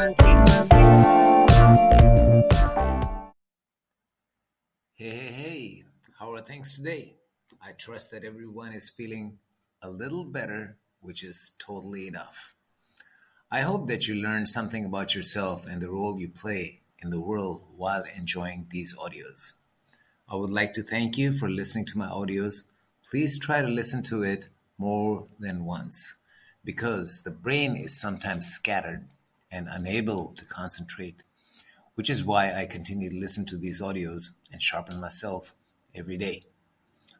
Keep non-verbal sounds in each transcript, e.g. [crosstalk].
Hey, hey, hey, how are things today? I trust that everyone is feeling a little better, which is totally enough. I hope that you learned something about yourself and the role you play in the world while enjoying these audios. I would like to thank you for listening to my audios. Please try to listen to it more than once because the brain is sometimes scattered and unable to concentrate, which is why I continue to listen to these audios and sharpen myself every day.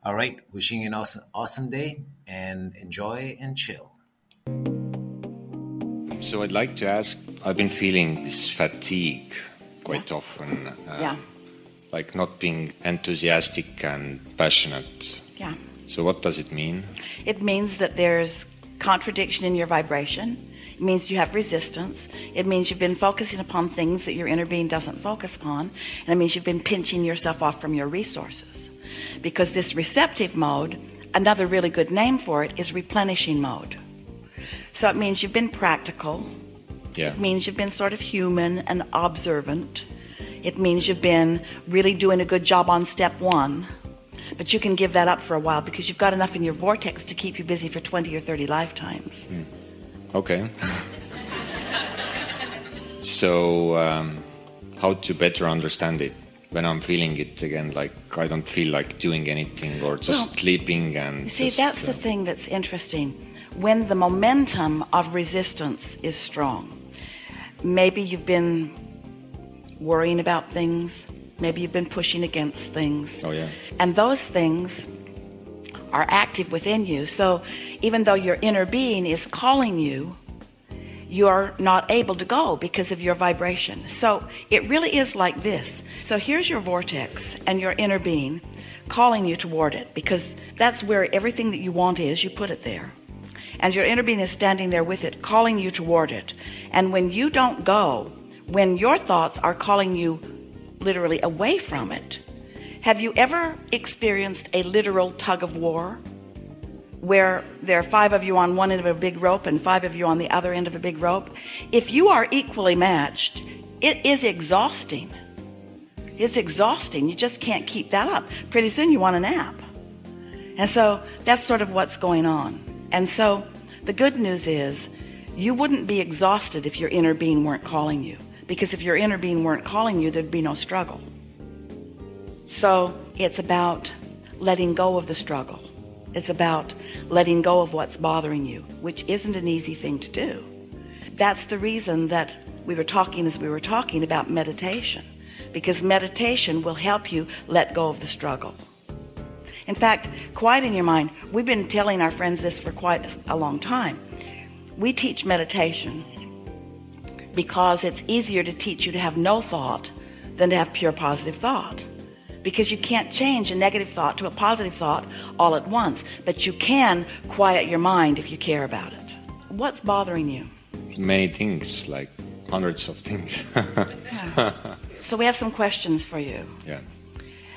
All right, wishing you an awesome, awesome day and enjoy and chill. So I'd like to ask, I've been feeling this fatigue quite often. uh, Yeah. Like not being enthusiastic and passionate. Yeah. So what does it mean? It means that there's contradiction in your vibration. It means you have resistance. It means you've been focusing upon things that your inner being doesn't focus upon. And it means you've been pinching yourself off from your resources. Because this receptive mode, another really good name for it is replenishing mode. So it means you've been practical. Yeah. It means you've been sort of human and observant. It means you've been really doing a good job on step one. But you can give that up for a while because you've got enough in your vortex to keep you busy for 20 or 30 lifetimes. Hmm. Okay. so um, how to better understand it when I'm feeling it again? Like I don't feel like doing anything or just Well, sleeping and. See, just, that's the uh, thing that's interesting. When the momentum of resistance is strong, maybe you've been worrying about things, maybe you've been pushing against things. Oh yeah. And those things are active within you. So even though your inner being is calling you, you're not able to go because of your vibration. So it really is like this. So here's your vortex and your inner being calling you toward it because that's where everything that you want is. You put it there. And your inner being is standing there with it, calling you toward it. And when you don't go, when your thoughts are calling you literally away from it, have you ever experienced a literal tug of war where there are five of you on one end of a big rope and five of you on the other end of a big rope? If you are equally matched, it is exhausting. It's exhausting. You just can't keep that up. Pretty soon you want a nap. And so that's sort of what's going on. And so the good news is you wouldn't be exhausted if your inner being weren't calling you. Because if your inner being weren't calling you, there'd be no struggle. So it's about letting go of the struggle. It's about letting go of what's bothering you, which isn't an easy thing to do. That's the reason that we were talking as we were talking about meditation, because meditation will help you let go of the struggle. In fact, quiet in your mind. We've been telling our friends this for quite a long time. We teach meditation because it's easier to teach you to have no thought than to have pure positive thought because you can't change a negative thought to a positive thought all at once but you can quiet your mind if you care about it what's bothering you Many things, like hundreds of things. [laughs] so we have some questions for you yeah.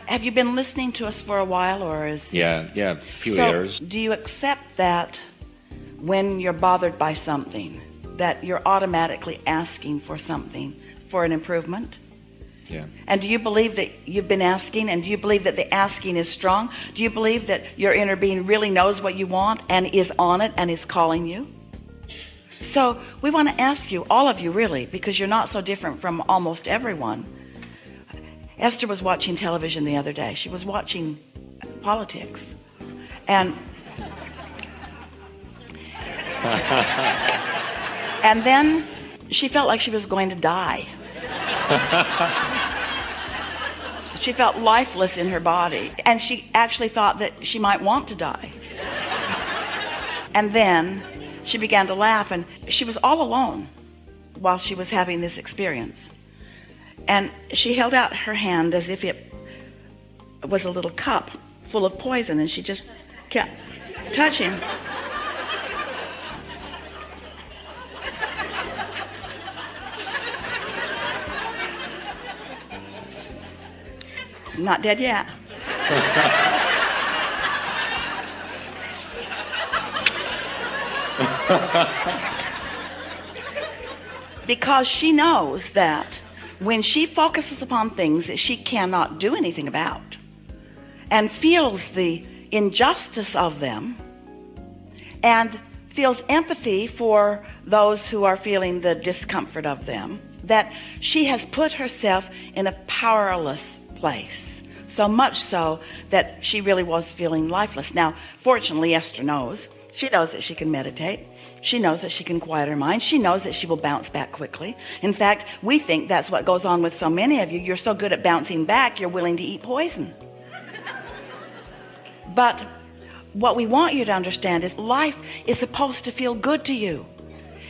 have you been listening to us for a while or is Yeah. Yeah. A few so years. do you accept that when you're bothered by something that you're automatically asking for something for an improvement Yeah. and do you believe that you've been asking and do you believe that the asking is strong? Do you believe that your inner being really knows what you want and is on it and is calling you? So we want to ask you all of you really because you're not so different from almost everyone. Esther was watching television the other day. She was watching politics. And [laughs] and then she felt like she was going to die [laughs] she felt lifeless in her body and she actually thought that she might want to die. And then she began to laugh and she was all alone while she was having this experience. And she held out her hand as if it was a little cup full of poison and she just kept touching not dead yet. [laughs] Because she knows that when she focuses upon things that she cannot do anything about and feels the injustice of them and feels empathy for those who are feeling the discomfort of them that she has put herself in a powerless place so much so that she really was feeling lifeless. Now fortunately Esther knows. She knows that she can meditate. She knows that she can quiet her mind. She knows that she will bounce back quickly. In fact we think that's what goes on with so many of you. You're so good at bouncing back you're willing to eat poison. [laughs] But what we want you to understand is life is supposed to feel good to you.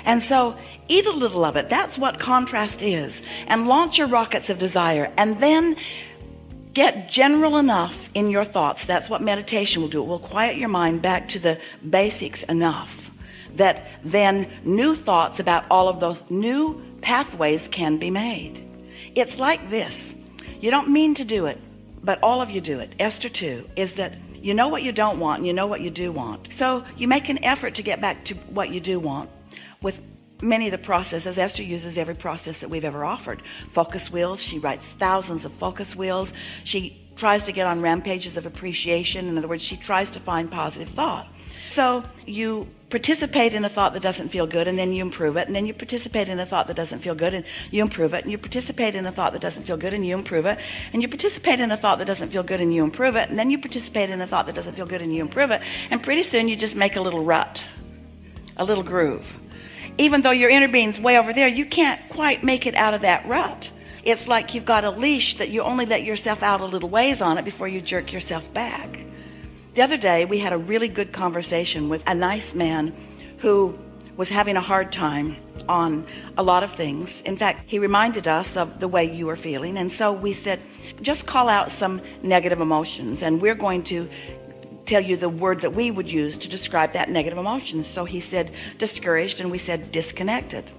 And so eat a little of it. That's what contrast is. And launch your rockets of desire. And then get general enough in your thoughts. That's what meditation will do. It will quiet your mind back to the basics enough that then new thoughts about all of those new pathways can be made. It's like this. You don't mean to do it but all of you do it. Esther 2 is that you know what you don't want and you know what you do want. So you make an effort to get back to what you do want with many of the processes. Esther uses every process that we've ever offered. Focus wheels. She writes thousands of focus wheels. She tries to get on rampages of appreciation. In other words she tries to find positive thought. So you participate in a thought that doesn't feel good and then you improve it and then you participate in a thought that doesn't feel good and you improve it and you participate in a thought that doesn't feel good and you improve it and you participate in a thought that doesn't feel good and you improve it and then you participate in a thought that doesn't feel good and you improve it and pretty soon you just make a little rut a little groove even though your inner being's way over there you can't quite make it out of that rut. It's like you've got a leash that you only let yourself out a little ways on it before you jerk yourself back. The other day we had a really good conversation with a nice man who was having a hard time on a lot of things. In fact he reminded us of the way you were feeling. And so we said just call out some negative emotions and we're going to tell you the word that we would use to describe that negative emotion. So he said discouraged and we said disconnected.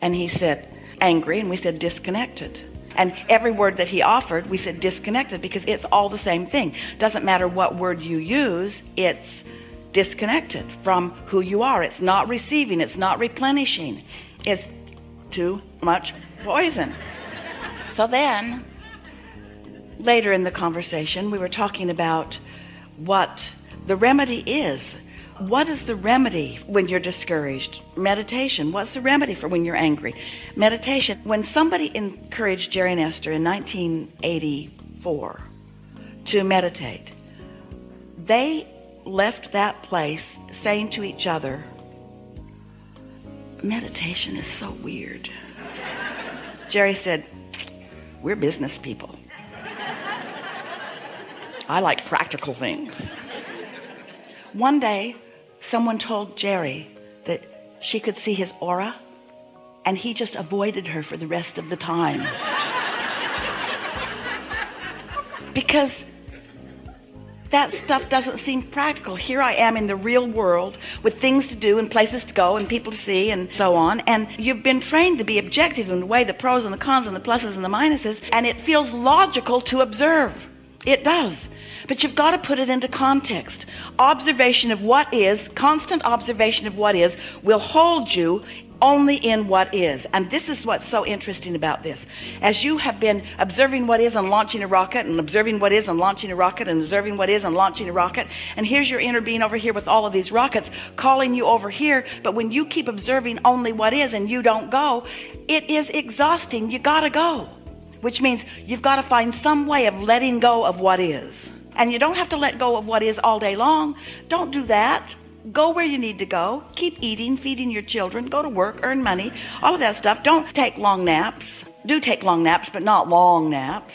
And he said angry and we said disconnected. And every word that he offered we said disconnected because it's all the same thing. Doesn't matter what word you use it's disconnected from who you are. It's not receiving it's not replenishing. It's too much poison. So then later in the conversation we were talking about what the remedy is. What is the remedy when you're discouraged? Meditation. What's the remedy for when you're angry? Meditation. When somebody encouraged Jerry and Esther in 1984 to meditate they left that place saying to each other meditation is so weird. Jerry said we're business people I like practical things. One day someone told Jerry that she could see his aura and he just avoided her for the rest of the time. Because that stuff doesn't seem practical. Here I am in the real world with things to do and places to go and people to see and so on and you've been trained to be objective and weigh the pros and the cons and the pluses and the minuses and it feels logical to observe it does. But you've got to put it into context. Observation of what is constant observation of what is will hold you only in what is. And this is what's so interesting about this. As you have been observing what is and launching a rocket and observing what is and launching a rocket and observing what is and launching a rocket and here's your inner being over here with all of these rockets calling you over here but when you keep observing only what is and you don't go it is exhausting. You gotta go which means you've got to find some way of letting go of what is. And you don't have to let go of what is all day long. Don't do that. Go where you need to go. Keep eating feeding your children. Go to work earn money. All of that stuff. Don't take long naps. Do take long naps but not long naps.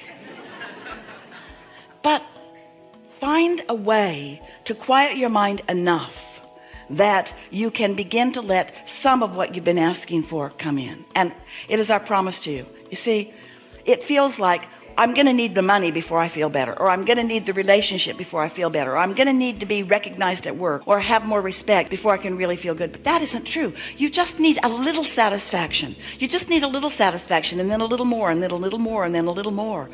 But find a way to quiet your mind enough that you can begin to let some of what you've been asking for come in. And it is our promise to you. You see it feels like I'm gonna need the money before I feel better or I'm gonna need the relationship before I feel better or I'm gonna need to be recognized at work or have more respect before I can really feel good. But that isn't true. You just need a little satisfaction. You just need a little satisfaction and then a little more and then a little more and then a little more.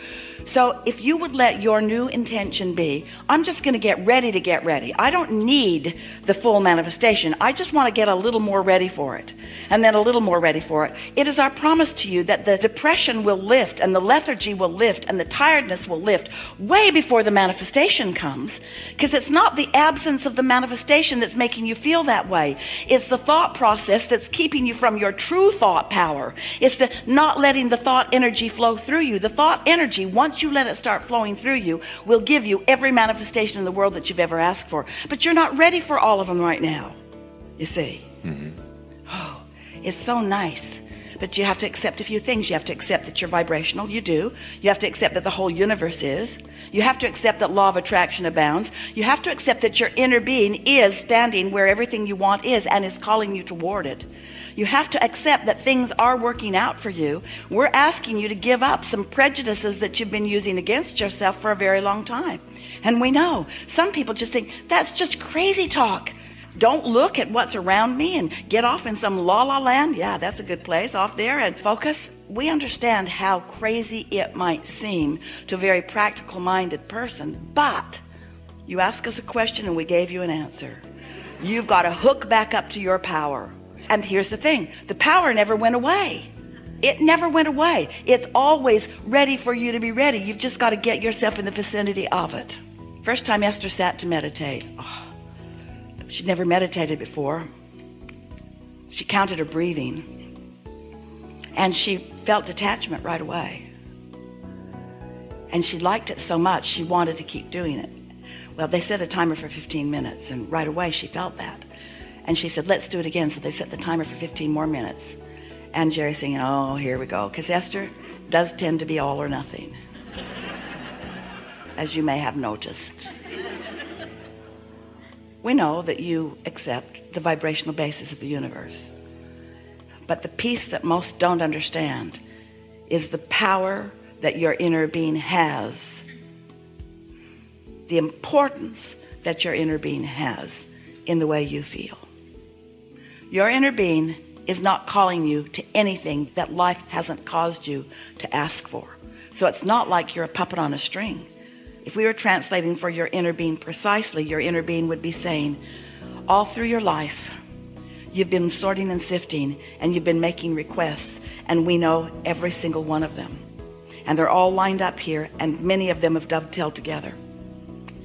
So if you would let your new intention be I'm just gonna get ready to get ready. I don't need the full manifestation. I just want to get a little more ready for it and then a little more ready for it. It is our promise to you that the depression will lift and the lethargy will lift and the tiredness will lift way before the manifestation comes. Because it's not the absence of the manifestation that's making you feel that way. It's the thought process that's keeping you from your true thought power. It's the not letting the thought energy flow through you. The thought energy once you let it start flowing through you will give you every manifestation in the world that you've ever asked for. But you're not ready for all of them right now you see. Mm -hmm. oh it's so nice but you have to accept a few things. You have to accept that you're vibrational. You do. You have to accept that the whole universe is. You have to accept that law of attraction abounds. You have to accept that your inner being is standing where everything you want is and is calling you toward it. You have to accept that things are working out for you. We're asking you to give up some prejudices that you've been using against yourself for a very long time. And we know. Some people just think that's just crazy talk don't look at what's around me and get off in some la la land. Yeah that's a good place off there and focus. We understand how crazy it might seem to a very practical minded person but you ask us a question and we gave you an answer. You've got to hook back up to your power. And here's the thing the power never went away. It never went away. It's always ready for you to be ready. You've just got to get yourself in the vicinity of it. First time Esther sat to meditate. Oh, She'd never meditated before. She counted her breathing and she felt detachment right away. And she liked it so much, she wanted to keep doing it. Well, they set a timer for 15 minutes and right away she felt that. And she said, let's do it again. So they set the timer for 15 more minutes. And Jerry saying, oh, here we go. Because Esther does tend to be all or nothing. [laughs] As you may have noticed we know that you accept the vibrational basis of the universe. But the piece that most don't understand is the power that your inner being has the importance that your inner being has in the way you feel. Your inner being is not calling you to anything that life hasn't caused you to ask for. So it's not like you're a puppet on a string if we were translating for your inner being precisely your inner being would be saying all through your life you've been sorting and sifting and you've been making requests and we know every single one of them. And they're all lined up here and many of them have dovetailed together.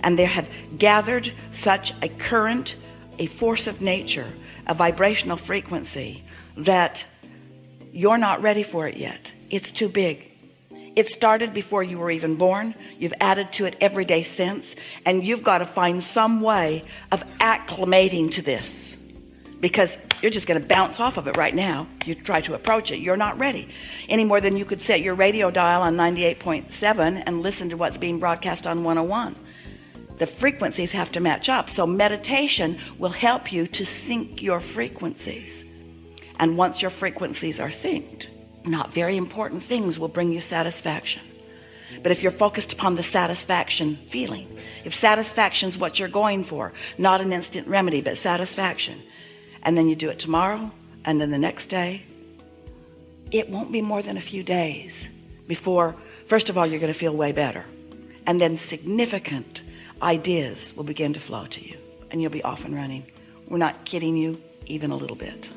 And they have gathered such a current a force of nature a vibrational frequency that you're not ready for it yet. It's too big it started before you were even born. You've added to it every day since. And you've got to find some way of acclimating to this. Because you're just going to bounce off of it right now. You try to approach it. You're not ready. Any more than you could set your radio dial on 98.7 and listen to what's being broadcast on 101 the frequencies have to match up. So meditation will help you to sync your frequencies. And once your frequencies are synced not very important things will bring you satisfaction. But if you're focused upon the satisfaction feeling if satisfaction is what you're going for not an instant remedy but satisfaction and then you do it tomorrow and then the next day it won't be more than a few days before first of all you're going to feel way better and then significant ideas will begin to flow to you and you'll be off and running. We're not kidding you even a little bit